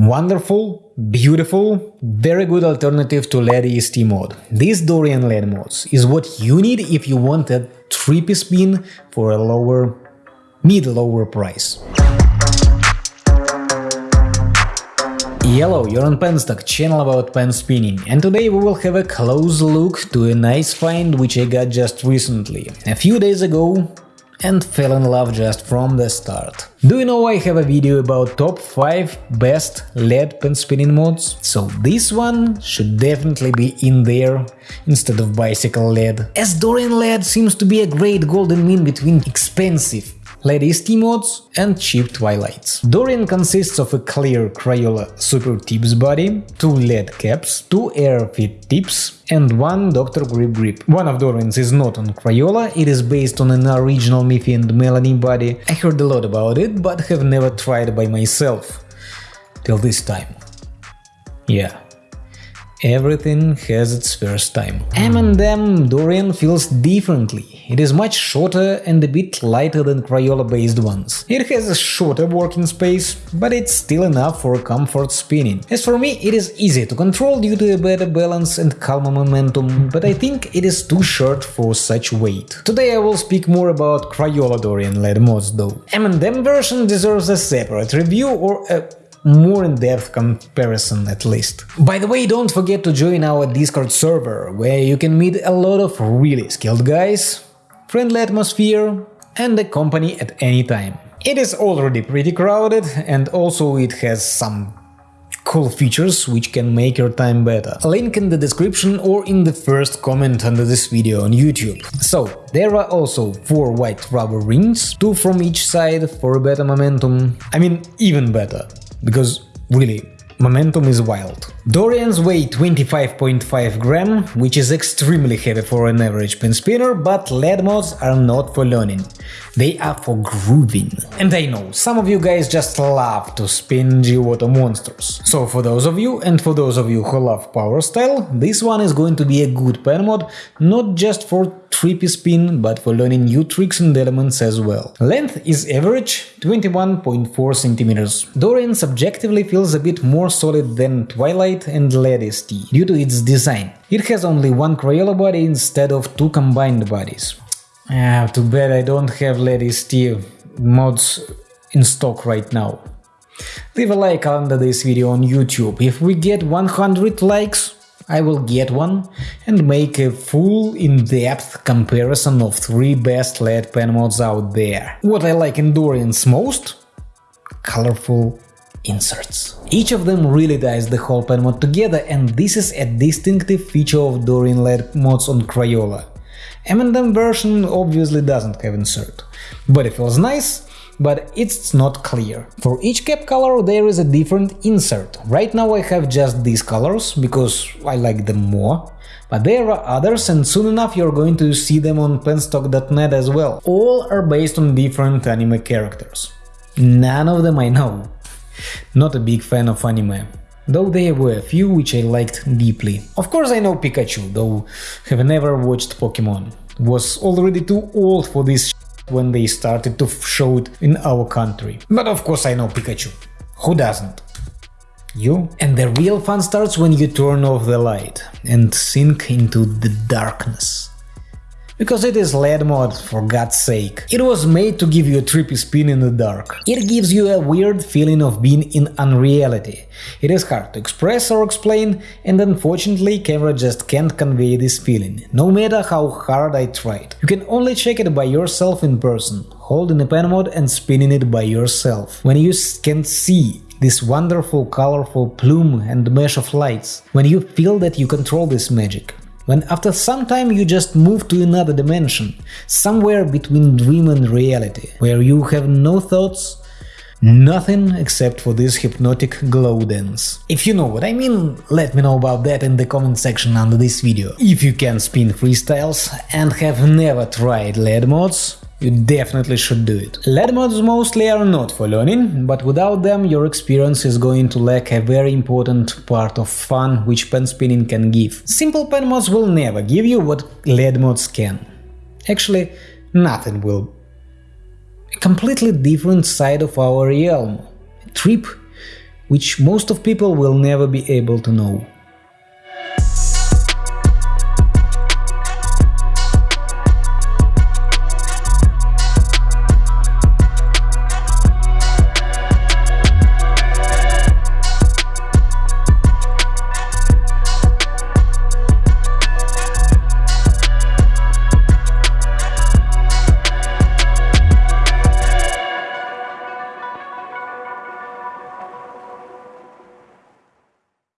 Wonderful, beautiful, very good alternative to LED EST mode. This Dorian LED mods is what you need if you want a trippy spin for a lower, mid-lower price. Hello, you're on Penstock, channel about pen spinning, and today we will have a close look to a nice find which I got just recently, a few days ago, and fell in love just from the start. Do you know I have a video about top 5 best LED pen spinning mods? So this one should definitely be in there instead of bicycle LED, As Dorian LED seems to be a great golden mean between expensive LED EST mods and cheap Twilights. Dorian consists of a clear Crayola Super Tips body, two LED caps, two air-fit tips and one Dr. Grip grip. One of Dorian's is not on Crayola, it is based on an original Miffy and Melanie body. I heard a lot about it, but have never tried by myself. Till this time. Yeah. Everything has its first time. M&M Dorian feels differently. It is much shorter and a bit lighter than Crayola-based ones. It has a shorter working space, but it's still enough for comfort spinning. As for me, it is easy to control due to a better balance and calmer momentum, but I think it is too short for such weight. Today I will speak more about Crayola Dorian LED mods though. M&M version deserves a separate review or a more in-depth comparison at least. By the way, don't forget to join our Discord server, where you can meet a lot of really skilled guys, friendly atmosphere and a company at any time. It is already pretty crowded and also it has some cool features which can make your time better. Link in the description or in the first comment under this video on YouTube. So, there are also 4 white rubber rings, 2 from each side for better momentum, I mean even better because really, momentum is wild. Dorians weigh 25.5 gram, which is extremely heavy for an average pen spinner, but LED mods are not for learning. They are for grooving. And I know, some of you guys just love to spin Giotto monsters. So for those of you, and for those of you who love power style, this one is going to be a good pen mod, not just for trippy spin, but for learning new tricks and elements as well. Length is average 21.4 cm. Dorian subjectively feels a bit more solid than Twilight and LED EST, due to its design. It has only one Crayola body instead of two combined bodies. Ah, too bad I don't have LED EST mods in stock right now. Leave a like under this video on YouTube. If we get 100 likes, I will get one and make a full in-depth comparison of 3 best LED pen mods out there. What I like in Dorian's most? Colorful inserts. Each of them really ties the whole pen mod together and this is a distinctive feature of Dorian LED mods on Crayola. M&M version obviously doesn't have insert, but it feels nice, but it's not clear. For each cap color there is a different insert. Right now I have just these colors, because I like them more, but there are others and soon enough you're going to see them on penstock.net as well. All are based on different anime characters. None of them I know. Not a big fan of anime though there were a few which I liked deeply. Of course I know Pikachu, though have never watched Pokemon. Was already too old for this when they started to show it in our country. But of course I know Pikachu. Who doesn't? You? And the real fun starts when you turn off the light and sink into the darkness. Because it is LED mod, for god's sake. It was made to give you a trippy spin in the dark. It gives you a weird feeling of being in unreality. It is hard to express or explain, and unfortunately camera just can't convey this feeling, no matter how hard I tried. You can only check it by yourself in person, holding a pen mod and spinning it by yourself. When you can see this wonderful colorful plume and mesh of lights, when you feel that you control this magic when after some time you just move to another dimension, somewhere between dream and reality, where you have no thoughts, nothing except for this hypnotic glow dance. If you know what I mean, let me know about that in the comment section under this video. If you can spin freestyles and have never tried LED mods, you definitely should do it. LED mods mostly are not for learning, but without them your experience is going to lack a very important part of fun which pen spinning can give. Simple pen mods will never give you what LED mods can. Actually, nothing will. A completely different side of our realm. A trip which most of people will never be able to know.